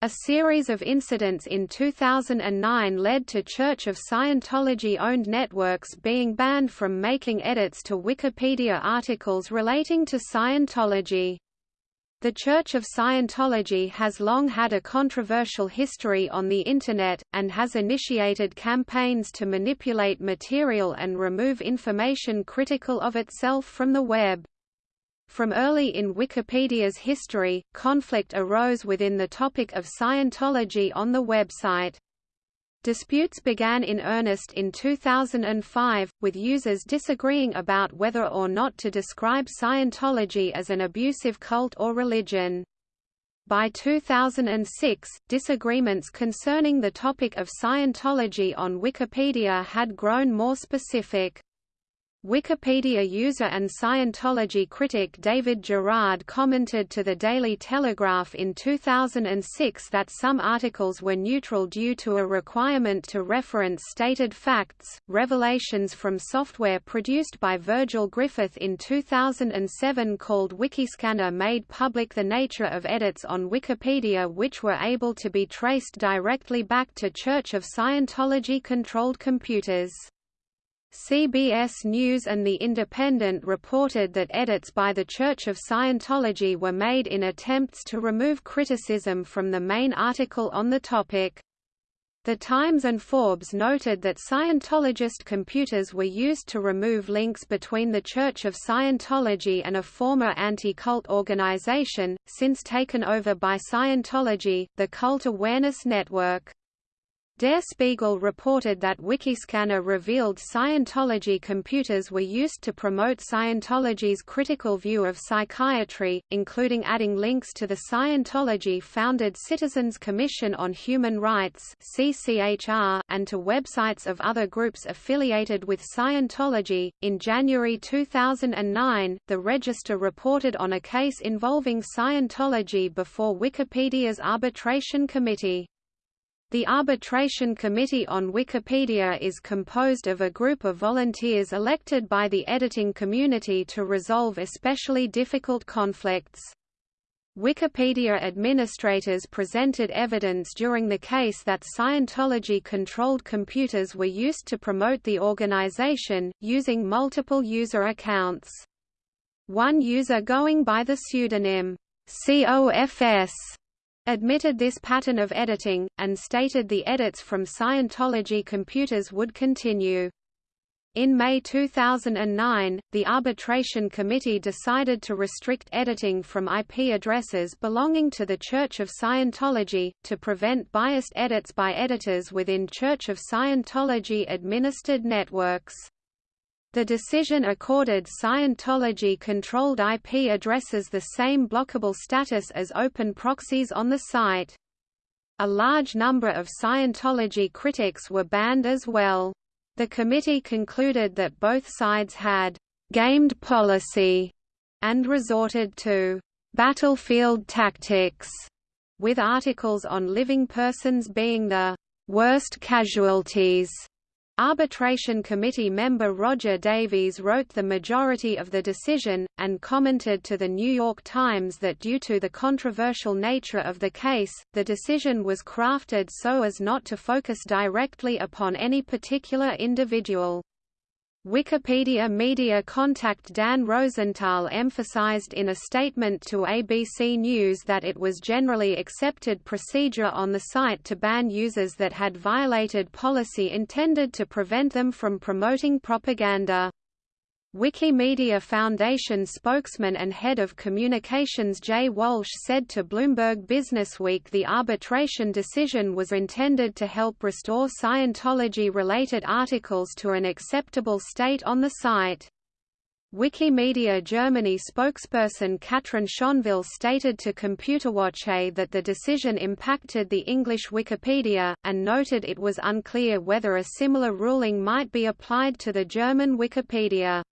A series of incidents in 2009 led to Church of Scientology-owned networks being banned from making edits to Wikipedia articles relating to Scientology. The Church of Scientology has long had a controversial history on the Internet, and has initiated campaigns to manipulate material and remove information critical of itself from the web. From early in Wikipedia's history, conflict arose within the topic of Scientology on the website. Disputes began in earnest in 2005, with users disagreeing about whether or not to describe Scientology as an abusive cult or religion. By 2006, disagreements concerning the topic of Scientology on Wikipedia had grown more specific. Wikipedia user and Scientology critic David Gerard commented to the Daily Telegraph in 2006 that some articles were neutral due to a requirement to reference stated facts. Revelations from software produced by Virgil Griffith in 2007 called Wikiscanner made public the nature of edits on Wikipedia which were able to be traced directly back to Church of Scientology controlled computers. CBS News and The Independent reported that edits by the Church of Scientology were made in attempts to remove criticism from the main article on the topic. The Times and Forbes noted that Scientologist computers were used to remove links between the Church of Scientology and a former anti-cult organization, since taken over by Scientology, the Cult Awareness Network. Der Spiegel reported that Wikiscanner revealed Scientology computers were used to promote Scientology's critical view of psychiatry, including adding links to the Scientology-founded Citizens Commission on Human Rights and to websites of other groups affiliated with Scientology. In January 2009, the Register reported on a case involving Scientology before Wikipedia's arbitration committee. The Arbitration Committee on Wikipedia is composed of a group of volunteers elected by the editing community to resolve especially difficult conflicts. Wikipedia administrators presented evidence during the case that Scientology-controlled computers were used to promote the organization, using multiple user accounts. One user going by the pseudonym COFS admitted this pattern of editing, and stated the edits from Scientology computers would continue. In May 2009, the Arbitration Committee decided to restrict editing from IP addresses belonging to the Church of Scientology, to prevent biased edits by editors within Church of Scientology-administered networks. The decision accorded Scientology-controlled IP addresses the same blockable status as open proxies on the site. A large number of Scientology critics were banned as well. The committee concluded that both sides had «gamed policy» and resorted to «battlefield tactics», with articles on living persons being the «worst casualties» Arbitration Committee member Roger Davies wrote the majority of the decision, and commented to The New York Times that due to the controversial nature of the case, the decision was crafted so as not to focus directly upon any particular individual. Wikipedia media contact Dan Rosenthal emphasized in a statement to ABC News that it was generally accepted procedure on the site to ban users that had violated policy intended to prevent them from promoting propaganda. Wikimedia Foundation spokesman and head of communications Jay Walsh said to Bloomberg Businessweek the arbitration decision was intended to help restore Scientology-related articles to an acceptable state on the site. Wikimedia Germany spokesperson Katrin Schonville stated to Computerwoche that the decision impacted the English Wikipedia, and noted it was unclear whether a similar ruling might be applied to the German Wikipedia.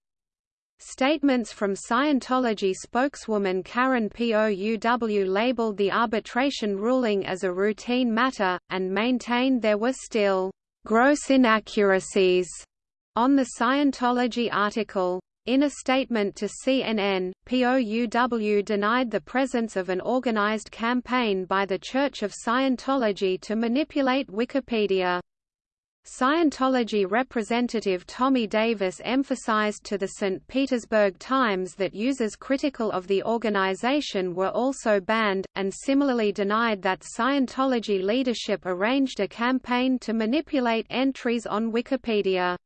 Statements from Scientology spokeswoman Karen Pouw labeled the arbitration ruling as a routine matter, and maintained there were still gross inaccuracies on the Scientology article. In a statement to CNN, POUW denied the presence of an organized campaign by the Church of Scientology to manipulate Wikipedia. Scientology representative Tommy Davis emphasized to the St. Petersburg Times that users critical of the organization were also banned, and similarly denied that Scientology leadership arranged a campaign to manipulate entries on Wikipedia.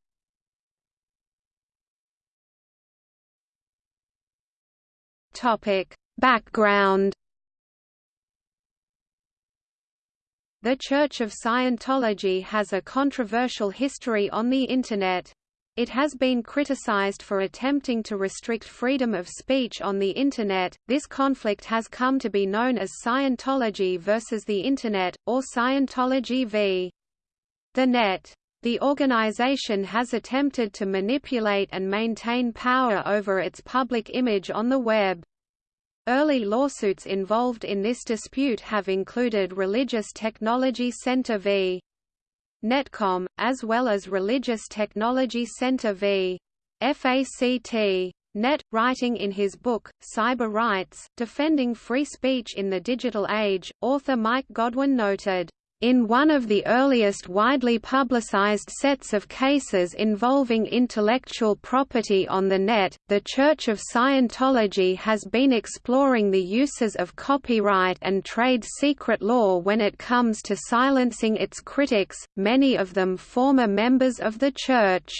Background The Church of Scientology has a controversial history on the Internet. It has been criticized for attempting to restrict freedom of speech on the Internet. This conflict has come to be known as Scientology versus the Internet, or Scientology v. The Net. The organization has attempted to manipulate and maintain power over its public image on the web. Early lawsuits involved in this dispute have included Religious Technology Center v. Netcom, as well as Religious Technology Center v. FACT. Net, writing in his book, Cyber Rights, Defending Free Speech in the Digital Age, author Mike Godwin noted, in one of the earliest widely publicized sets of cases involving intellectual property on the net, the Church of Scientology has been exploring the uses of copyright and trade secret law when it comes to silencing its critics, many of them former members of the Church.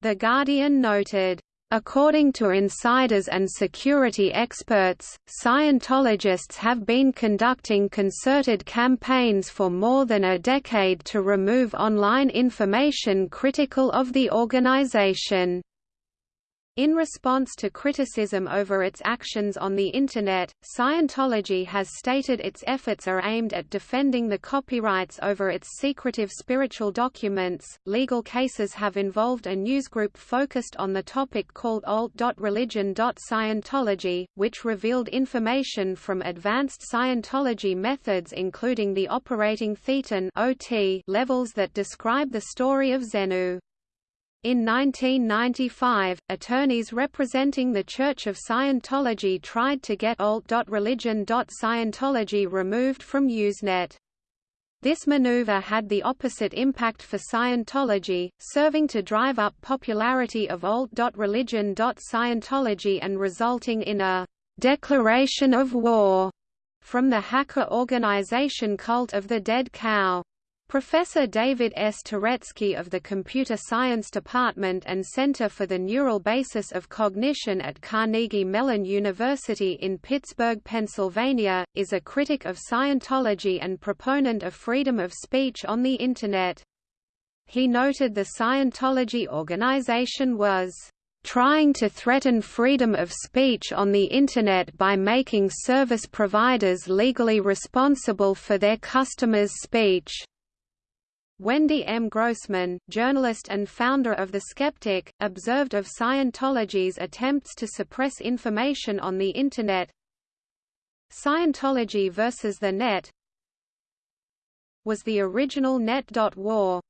The Guardian noted, According to insiders and security experts, Scientologists have been conducting concerted campaigns for more than a decade to remove online information critical of the organization. In response to criticism over its actions on the Internet, Scientology has stated its efforts are aimed at defending the copyrights over its secretive spiritual documents. Legal cases have involved a newsgroup focused on the topic called alt.religion.scientology, which revealed information from advanced Scientology methods including the operating thetan levels that describe the story of Xenu. In 1995, attorneys representing the Church of Scientology tried to get alt.religion.scientology removed from Usenet. This maneuver had the opposite impact for Scientology, serving to drive up popularity of alt.religion.scientology and resulting in a «declaration of war» from the hacker organization Cult of the Dead Cow. Professor David S. Turetsky of the Computer Science Department and Center for the Neural Basis of Cognition at Carnegie Mellon University in Pittsburgh, Pennsylvania, is a critic of Scientology and proponent of freedom of speech on the Internet. He noted the Scientology organization was trying to threaten freedom of speech on the Internet by making service providers legally responsible for their customers' speech. Wendy M. Grossman, journalist and founder of The Skeptic, observed of Scientology's attempts to suppress information on the Internet Scientology versus the Net was the original net.war.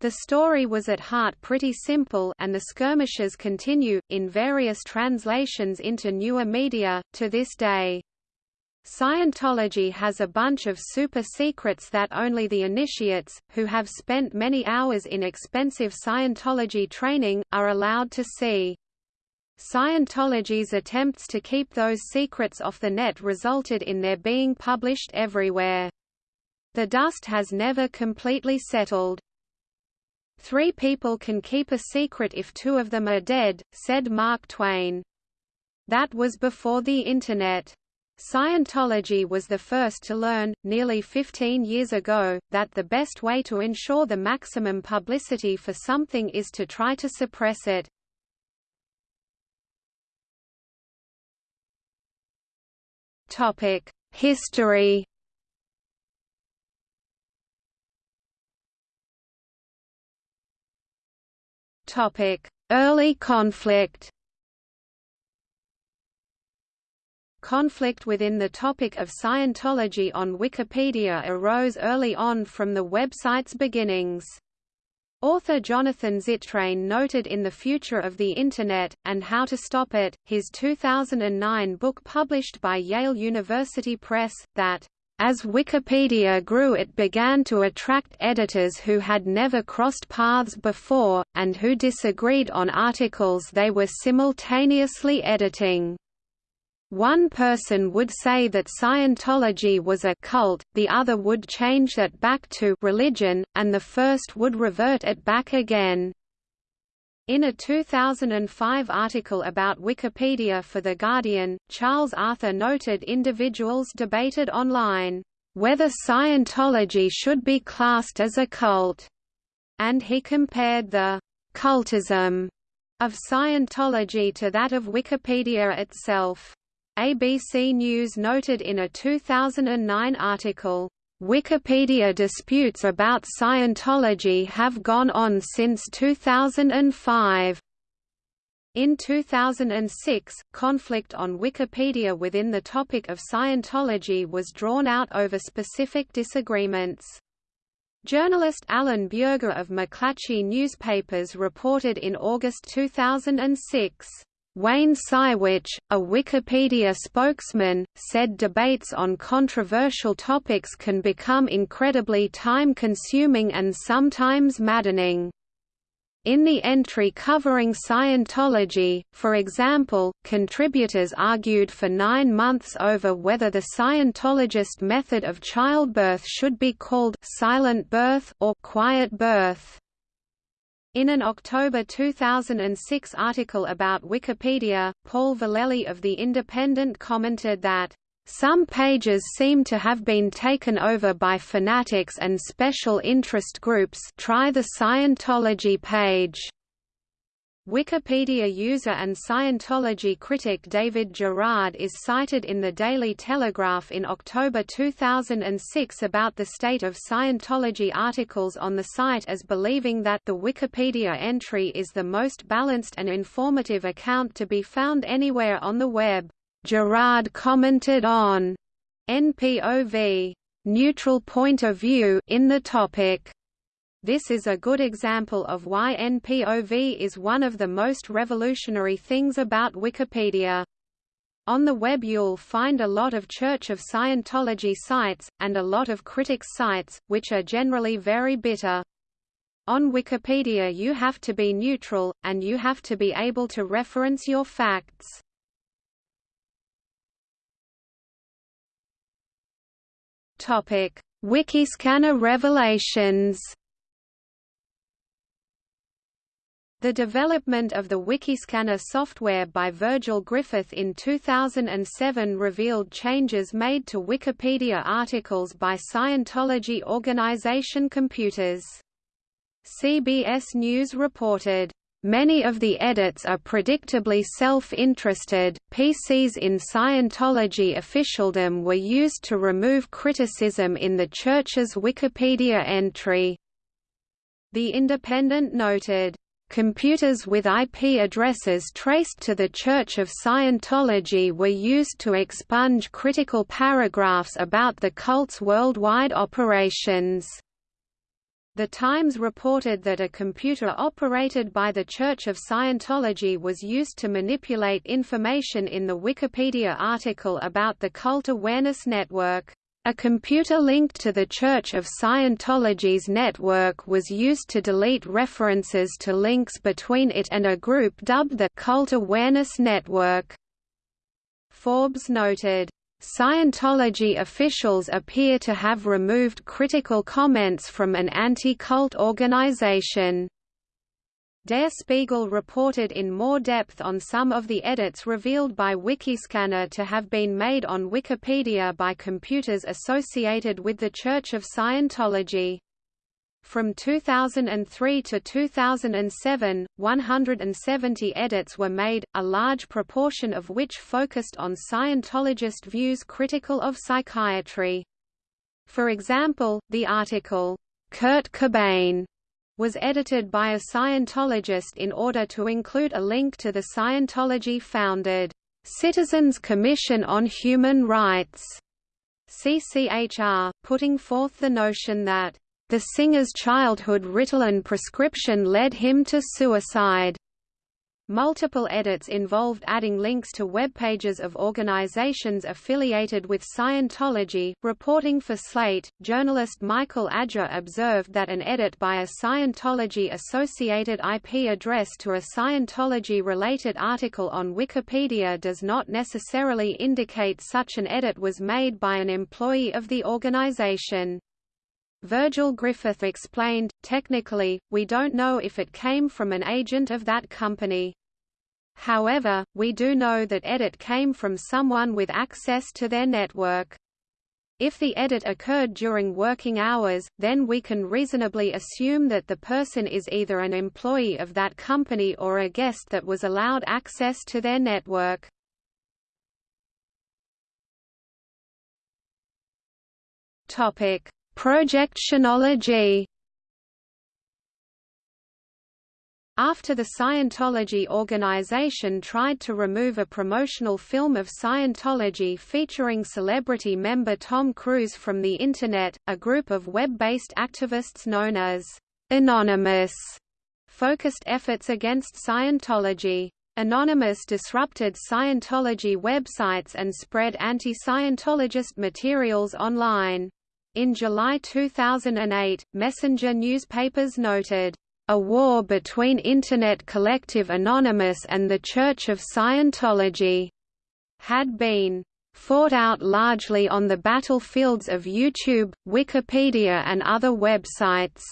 The story was at heart pretty simple and the skirmishes continue, in various translations into newer media, to this day. Scientology has a bunch of super secrets that only the initiates, who have spent many hours in expensive Scientology training, are allowed to see. Scientology's attempts to keep those secrets off the net resulted in their being published everywhere. The dust has never completely settled. Three people can keep a secret if two of them are dead, said Mark Twain. That was before the Internet. Scientology was the first to learn, nearly 15 years ago, that the best way to ensure the maximum publicity for something is to try to suppress it. History Early conflict Conflict within the topic of Scientology on Wikipedia arose early on from the website's beginnings. Author Jonathan Zittrain noted in The Future of the Internet, and How to Stop It, his 2009 book published by Yale University Press, that as Wikipedia grew it began to attract editors who had never crossed paths before, and who disagreed on articles they were simultaneously editing. One person would say that Scientology was a cult, the other would change that back to religion, and the first would revert it back again. In a 2005 article about Wikipedia for The Guardian, Charles Arthur noted individuals debated online, "...whether Scientology should be classed as a cult," and he compared the "...cultism," of Scientology to that of Wikipedia itself. ABC News noted in a 2009 article, Wikipedia disputes about Scientology have gone on since 2005. In 2006, conflict on Wikipedia within the topic of Scientology was drawn out over specific disagreements. Journalist Alan Bjerga of McClatchy Newspapers reported in August 2006, Wayne Sywicz, a Wikipedia spokesman, said debates on controversial topics can become incredibly time-consuming and sometimes maddening. In the entry covering Scientology, for example, contributors argued for nine months over whether the Scientologist method of childbirth should be called silent birth or quiet birth. In an October 2006 article about Wikipedia, Paul Vallely of The Independent commented that, "...some pages seem to have been taken over by fanatics and special interest groups try the Scientology page." Wikipedia user and Scientology critic David Gerard is cited in the Daily Telegraph in October 2006 about the state of Scientology articles on the site as believing that the Wikipedia entry is the most balanced and informative account to be found anywhere on the web. Gerard commented on NPOV neutral point of view in the topic this is a good example of why NPOV is one of the most revolutionary things about Wikipedia. On the web you'll find a lot of Church of Scientology sites, and a lot of critics sites, which are generally very bitter. On Wikipedia you have to be neutral, and you have to be able to reference your facts. Wikiscanner revelations The development of the Wikiscanner software by Virgil Griffith in 2007 revealed changes made to Wikipedia articles by Scientology organization computers. CBS News reported, Many of the edits are predictably self-interested. PCs in Scientology officialdom were used to remove criticism in the Church's Wikipedia entry. The Independent noted, Computers with IP addresses traced to the Church of Scientology were used to expunge critical paragraphs about the cult's worldwide operations. The Times reported that a computer operated by the Church of Scientology was used to manipulate information in the Wikipedia article about the Cult Awareness Network. A computer linked to the Church of Scientology's network was used to delete references to links between it and a group dubbed the Cult Awareness Network. Forbes noted, Scientology officials appear to have removed critical comments from an anti-cult organization. Der Spiegel reported in more depth on some of the edits revealed by Wikiscanner to have been made on Wikipedia by computers associated with the Church of Scientology. From 2003 to 2007, 170 edits were made, a large proportion of which focused on Scientologist views critical of psychiatry. For example, the article, Kurt Cobain was edited by a Scientologist in order to include a link to the Scientology-founded Citizens Commission on Human Rights, CCHR, putting forth the notion that The singer's childhood Ritalin prescription led him to suicide. Multiple edits involved adding links to web pages of organizations affiliated with Scientology. Reporting for Slate, journalist Michael Agger observed that an edit by a Scientology associated IP address to a Scientology related article on Wikipedia does not necessarily indicate such an edit was made by an employee of the organization. Virgil Griffith explained, technically, we don't know if it came from an agent of that company. However, we do know that edit came from someone with access to their network. If the edit occurred during working hours, then we can reasonably assume that the person is either an employee of that company or a guest that was allowed access to their network. Topic: Project Chanology After the Scientology organization tried to remove a promotional film of Scientology featuring celebrity member Tom Cruise from the Internet, a group of web-based activists known as Anonymous focused efforts against Scientology. Anonymous disrupted Scientology websites and spread anti-Scientologist materials online. In July 2008, Messenger newspapers noted, "...a war between Internet Collective Anonymous and the Church of Scientology," had been fought out largely on the battlefields of YouTube, Wikipedia and other websites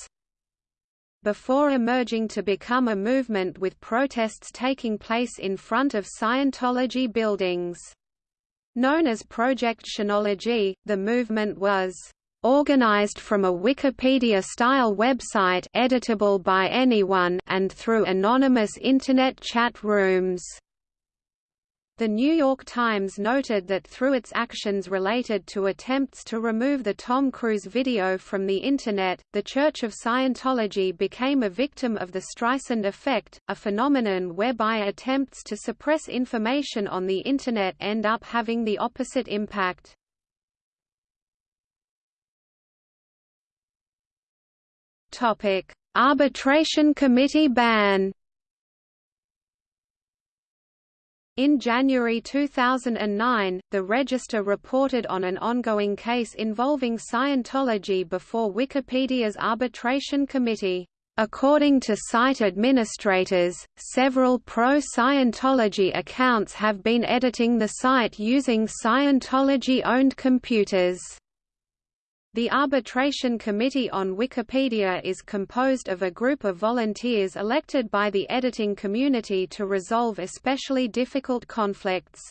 before emerging to become a movement with protests taking place in front of Scientology buildings. Known as Project Chanology, the movement was organized from a Wikipedia-style website editable by anyone and through anonymous Internet chat rooms. The New York Times noted that through its actions related to attempts to remove the Tom Cruise video from the Internet, the Church of Scientology became a victim of the Streisand effect, a phenomenon whereby attempts to suppress information on the Internet end up having the opposite impact. Topic: Arbitration Committee ban. In January 2009, the Register reported on an ongoing case involving Scientology before Wikipedia's Arbitration Committee. According to site administrators, several pro-Scientology accounts have been editing the site using Scientology-owned computers. The Arbitration Committee on Wikipedia is composed of a group of volunteers elected by the editing community to resolve especially difficult conflicts.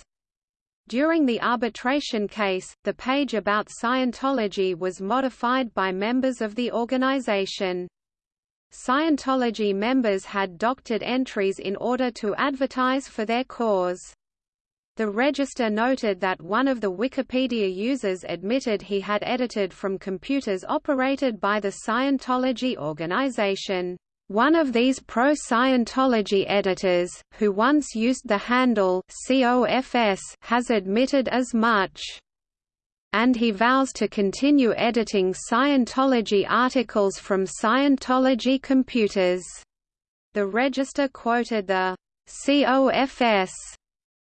During the arbitration case, the page about Scientology was modified by members of the organization. Scientology members had doctored entries in order to advertise for their cause. The Register noted that one of the Wikipedia users admitted he had edited from computers operated by the Scientology organization. One of these pro-Scientology editors, who once used the handle COFS, has admitted as much. And he vows to continue editing Scientology articles from Scientology computers. The Register quoted the COFS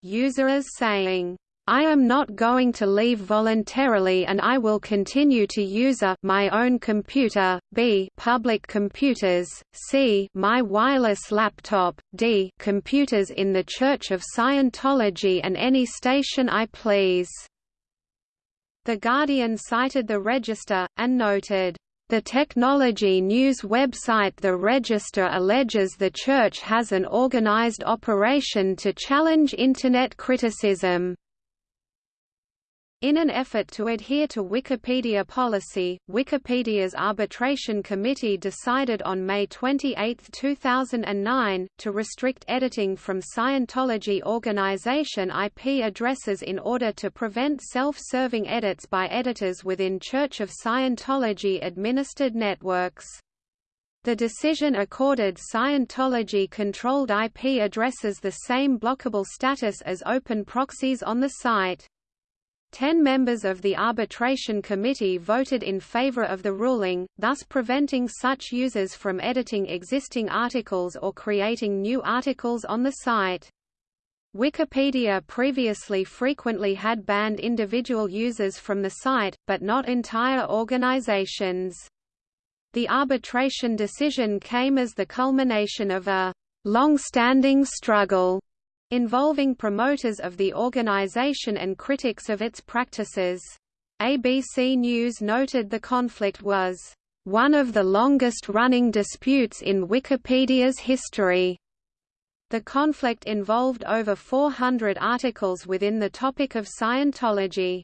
user as saying, I am not going to leave voluntarily and I will continue to use a my own computer, b public computers, c my wireless laptop, d computers in the Church of Scientology and any station I please." The Guardian cited the Register, and noted, the technology news website The Register alleges the Church has an organized operation to challenge Internet criticism. In an effort to adhere to Wikipedia policy, Wikipedia's Arbitration Committee decided on May 28, 2009, to restrict editing from Scientology organization IP addresses in order to prevent self-serving edits by editors within Church of Scientology-administered networks. The decision accorded Scientology-controlled IP addresses the same blockable status as open proxies on the site. Ten members of the arbitration committee voted in favor of the ruling, thus preventing such users from editing existing articles or creating new articles on the site. Wikipedia previously frequently had banned individual users from the site, but not entire organizations. The arbitration decision came as the culmination of a long-standing struggle involving promoters of the organization and critics of its practices. ABC News noted the conflict was one of the longest-running disputes in Wikipedia's history. The conflict involved over 400 articles within the topic of Scientology.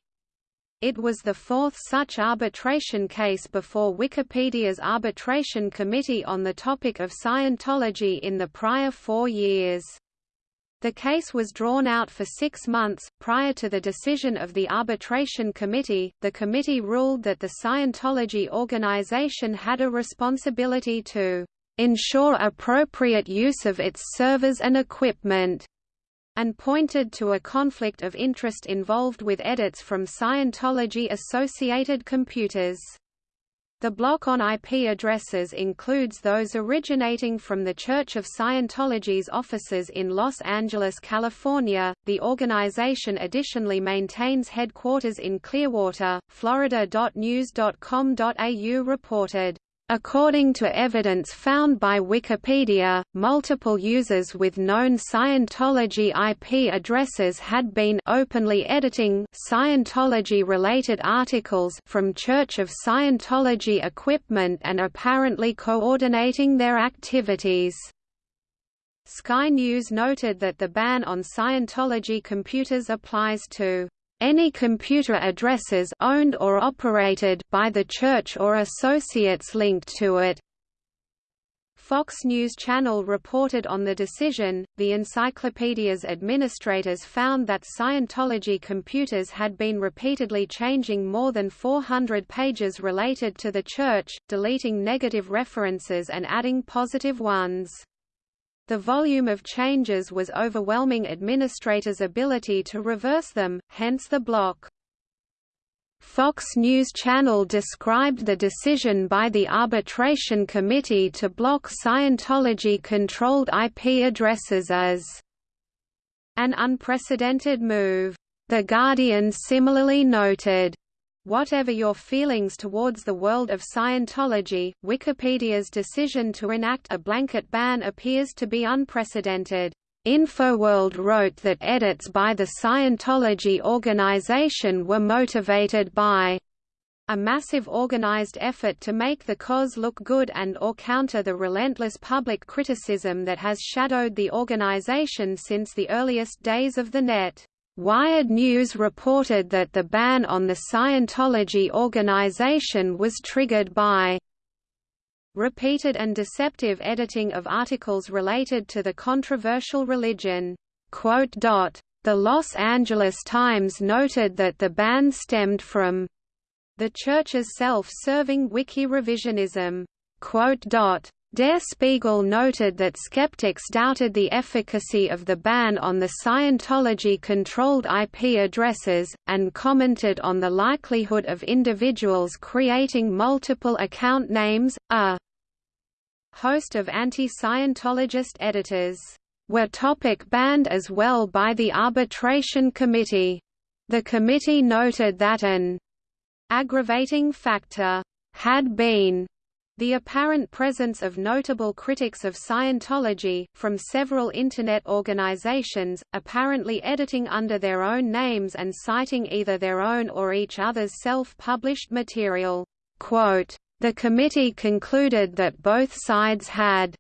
It was the fourth such arbitration case before Wikipedia's arbitration committee on the topic of Scientology in the prior four years. The case was drawn out for six months. Prior to the decision of the arbitration committee, the committee ruled that the Scientology organization had a responsibility to ensure appropriate use of its servers and equipment, and pointed to a conflict of interest involved with edits from Scientology-associated computers. The block on IP addresses includes those originating from the Church of Scientology's offices in Los Angeles, California. The organization additionally maintains headquarters in Clearwater, Florida. News.com.au reported According to evidence found by Wikipedia, multiple users with known Scientology IP addresses had been openly editing Scientology-related articles from Church of Scientology equipment and apparently coordinating their activities. Sky News noted that the ban on Scientology computers applies to any computer addresses owned or operated by the church or associates linked to it. Fox News Channel reported on the decision. The encyclopedia's administrators found that Scientology computers had been repeatedly changing more than 400 pages related to the church, deleting negative references and adding positive ones. The volume of changes was overwhelming administrators' ability to reverse them, hence the block. Fox News Channel described the decision by the Arbitration Committee to block Scientology-controlled IP addresses as an unprecedented move. The Guardian similarly noted, Whatever your feelings towards the world of Scientology, Wikipedia's decision to enact a blanket ban appears to be unprecedented. InfoWorld wrote that edits by the Scientology organization were motivated by a massive organized effort to make the cause look good and or counter the relentless public criticism that has shadowed the organization since the earliest days of the net. Wired News reported that the ban on the Scientology organization was triggered by repeated and deceptive editing of articles related to the controversial religion. The Los Angeles Times noted that the ban stemmed from the Church's self-serving wiki revisionism. Der Spiegel noted that skeptics doubted the efficacy of the ban on the Scientology-controlled IP addresses, and commented on the likelihood of individuals creating multiple account names. A host of anti-Scientologist editors were topic banned as well by the arbitration committee. The committee noted that an aggravating factor had been the apparent presence of notable critics of Scientology, from several Internet organizations, apparently editing under their own names and citing either their own or each other's self-published material. Quote, the committee concluded that both sides had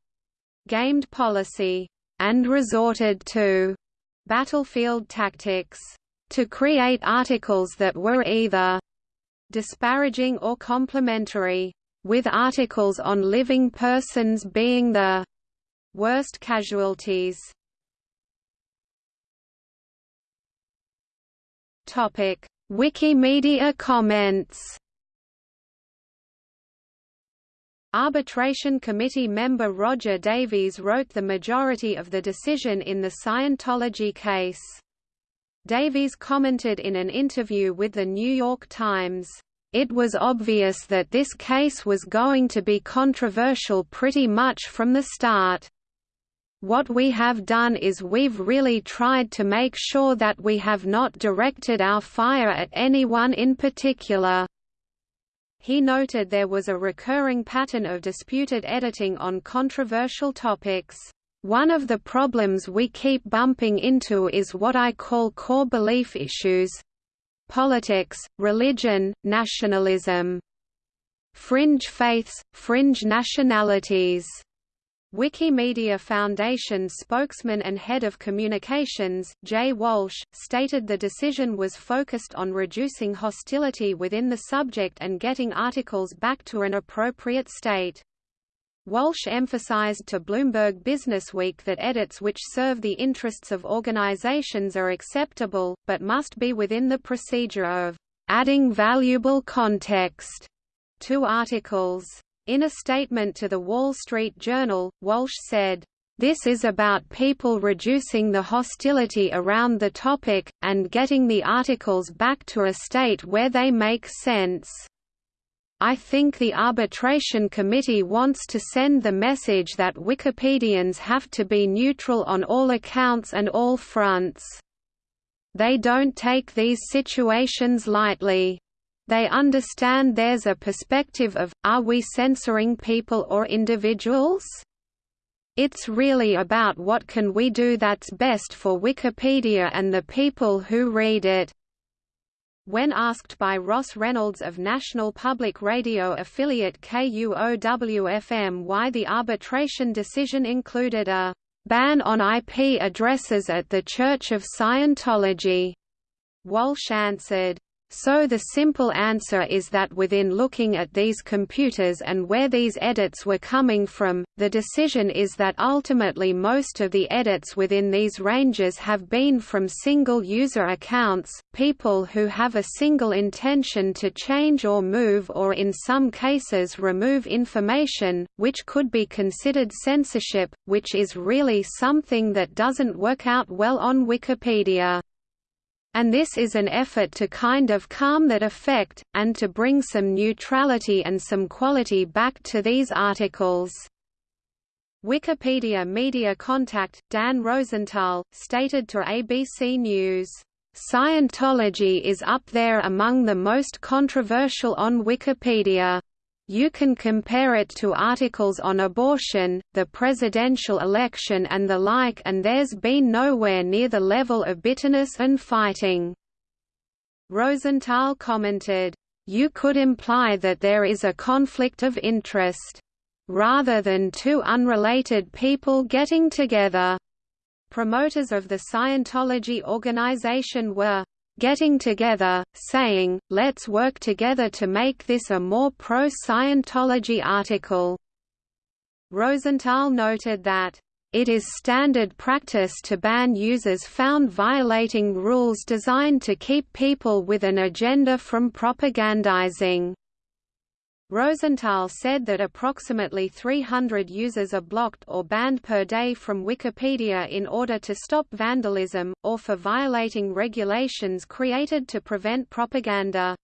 gamed policy and resorted to battlefield tactics to create articles that were either disparaging or complimentary with articles on living persons being the worst casualties. Topic: Wikimedia comments. Arbitration Committee member Roger Davies wrote the majority of the decision in the Scientology case. Davies commented in an interview with The New York Times, "...it was obvious that this case was going to be controversial pretty much from the start. What we have done is we've really tried to make sure that we have not directed our fire at anyone in particular." He noted there was a recurring pattern of disputed editing on controversial topics. One of the problems we keep bumping into is what I call core belief issues politics, religion, nationalism, fringe faiths, fringe nationalities. Wikimedia Foundation spokesman and head of communications, Jay Walsh, stated the decision was focused on reducing hostility within the subject and getting articles back to an appropriate state. Walsh emphasized to Bloomberg Businessweek that edits which serve the interests of organizations are acceptable, but must be within the procedure of adding valuable context to articles. In a statement to the Wall Street Journal, Walsh said, this is about people reducing the hostility around the topic, and getting the articles back to a state where they make sense. I think the arbitration committee wants to send the message that Wikipedians have to be neutral on all accounts and all fronts. They don't take these situations lightly. They understand there's a perspective of, are we censoring people or individuals? It's really about what can we do that's best for Wikipedia and the people who read it. When asked by Ross Reynolds of National Public Radio affiliate KUOW-FM why the arbitration decision included a ban on IP addresses at the Church of Scientology, Walsh answered, so the simple answer is that within looking at these computers and where these edits were coming from, the decision is that ultimately most of the edits within these ranges have been from single-user accounts, people who have a single intention to change or move or in some cases remove information, which could be considered censorship, which is really something that doesn't work out well on Wikipedia and this is an effort to kind of calm that effect, and to bring some neutrality and some quality back to these articles. Wikipedia media contact, Dan Rosenthal, stated to ABC News, "...Scientology is up there among the most controversial on Wikipedia. You can compare it to articles on abortion, the presidential election and the like and there's been nowhere near the level of bitterness and fighting." Rosenthal commented, "You could imply that there is a conflict of interest. Rather than two unrelated people getting together." Promoters of the Scientology organization were getting together, saying, let's work together to make this a more pro-Scientology article. Rosenthal noted that, it is standard practice to ban users found violating rules designed to keep people with an agenda from propagandizing. Rosenthal said that approximately 300 users are blocked or banned per day from Wikipedia in order to stop vandalism, or for violating regulations created to prevent propaganda.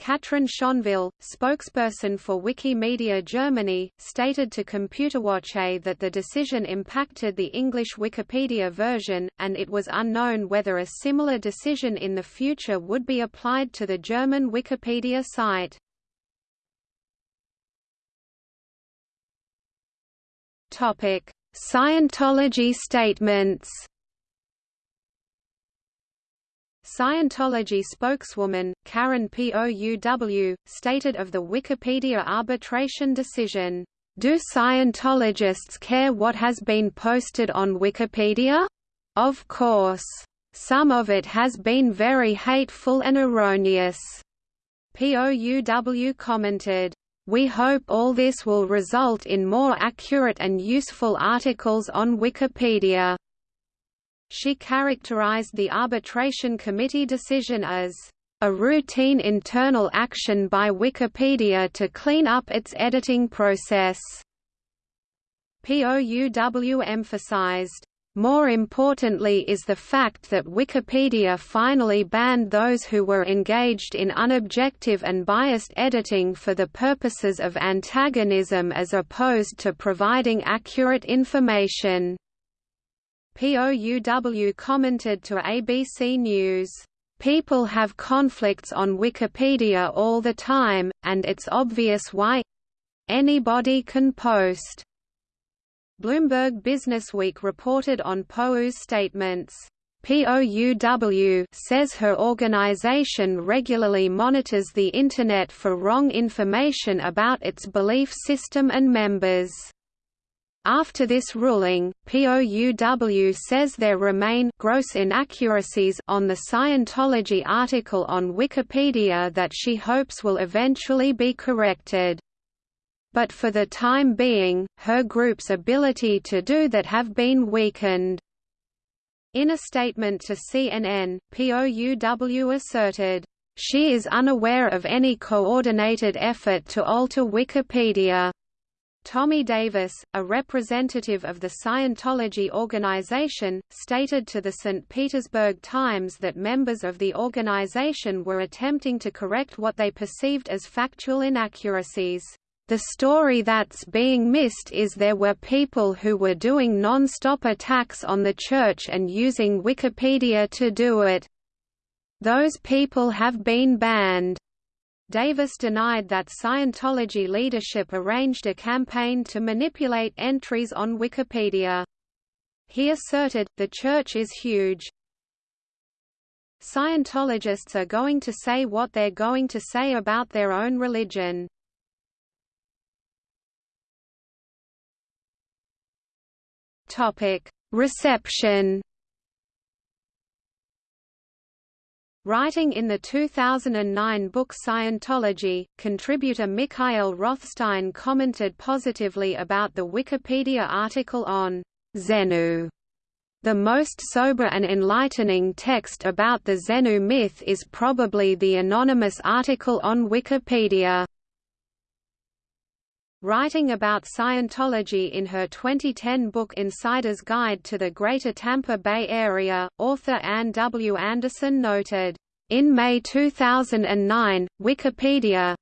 Katrin Schonville, spokesperson for Wikimedia Germany, stated to Computerwoche that the decision impacted the English Wikipedia version, and it was unknown whether a similar decision in the future would be applied to the German Wikipedia site. Topic: Scientology statements. Scientology spokeswoman, Karen Pouw, stated of the Wikipedia arbitration decision, "...do Scientologists care what has been posted on Wikipedia? Of course. Some of it has been very hateful and erroneous." POUW commented, we hope all this will result in more accurate and useful articles on Wikipedia. She characterized the arbitration committee decision as a routine internal action by Wikipedia to clean up its editing process. POUW emphasized, More importantly is the fact that Wikipedia finally banned those who were engaged in unobjective and biased editing for the purposes of antagonism as opposed to providing accurate information. POUW commented to ABC News, "...people have conflicts on Wikipedia all the time, and it's obvious why anybody can post." Bloomberg Businessweek reported on POUW's statements. POUW says her organization regularly monitors the Internet for wrong information about its belief system and members. After this ruling, POUW says there remain gross inaccuracies on the Scientology article on Wikipedia that she hopes will eventually be corrected but for the time being, her group's ability to do that have been weakened. In a statement to CNN, POUW asserted, "...she is unaware of any coordinated effort to alter Wikipedia." Tommy Davis, a representative of the Scientology organization, stated to the St. Petersburg Times that members of the organization were attempting to correct what they perceived as factual inaccuracies. The story that's being missed is there were people who were doing non-stop attacks on the church and using Wikipedia to do it. Those people have been banned. Davis denied that Scientology leadership arranged a campaign to manipulate entries on Wikipedia. He asserted, the church is huge. Scientologists are going to say what they're going to say about their own religion. Topic: Reception. Writing in the 2009 book Scientology, contributor Mikael Rothstein commented positively about the Wikipedia article on Xenu. The most sober and enlightening text about the Xenu myth is probably the anonymous article on Wikipedia. Writing about Scientology in her 2010 book Insider's Guide to the Greater Tampa Bay Area, author Ann W. Anderson noted, "...in May 2009, Wikipedia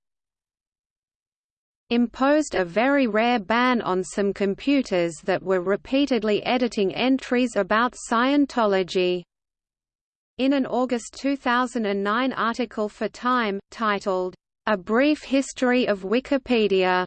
imposed a very rare ban on some computers that were repeatedly editing entries about Scientology." In an August 2009 article for Time, titled, A Brief History of Wikipedia,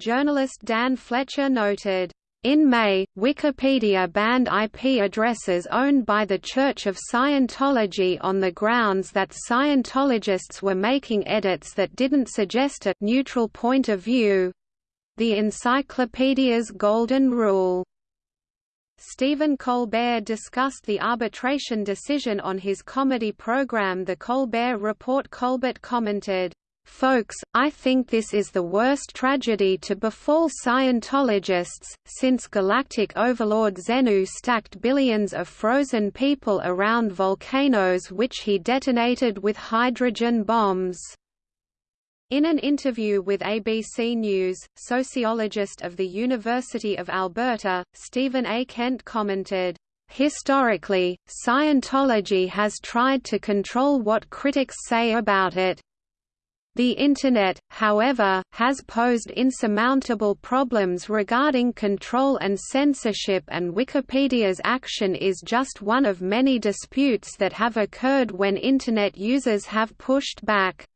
Journalist Dan Fletcher noted, in May, Wikipedia banned IP addresses owned by the Church of Scientology on the grounds that Scientologists were making edits that didn't suggest a neutral point of view—the encyclopedia's golden rule. Stephen Colbert discussed the arbitration decision on his comedy program The Colbert Report Colbert commented, Folks, I think this is the worst tragedy to befall Scientologists, since galactic overlord Xenu stacked billions of frozen people around volcanoes which he detonated with hydrogen bombs. In an interview with ABC News, sociologist of the University of Alberta, Stephen A. Kent commented, Historically, Scientology has tried to control what critics say about it. The Internet, however, has posed insurmountable problems regarding control and censorship and Wikipedia's action is just one of many disputes that have occurred when Internet users have pushed back.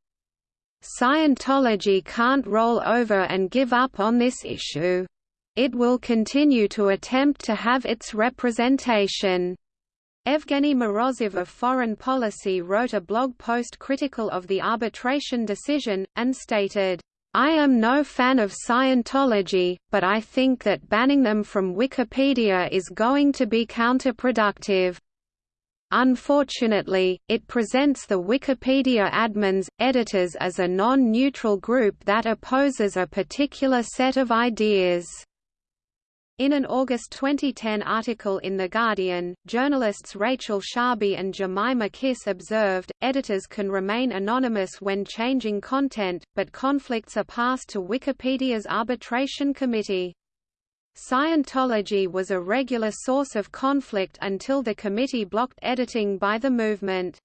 Scientology can't roll over and give up on this issue. It will continue to attempt to have its representation. Evgeny Morozov of Foreign Policy wrote a blog post critical of the arbitration decision, and stated, I am no fan of Scientology, but I think that banning them from Wikipedia is going to be counterproductive. Unfortunately, it presents the Wikipedia admins, editors as a non-neutral group that opposes a particular set of ideas. In an August 2010 article in The Guardian, journalists Rachel Shabi and Jemima Kiss observed, editors can remain anonymous when changing content, but conflicts are passed to Wikipedia's arbitration committee. Scientology was a regular source of conflict until the committee blocked editing by the movement.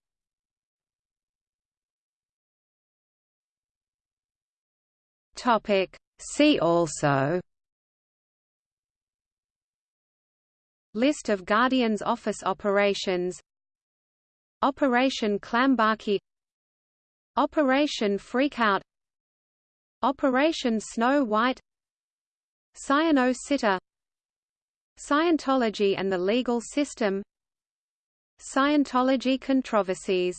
See also List of Guardian's office operations. Operation Clambake Operation Freakout. Operation Snow White. Scieno Sitter. Scientology and the legal system. Scientology controversies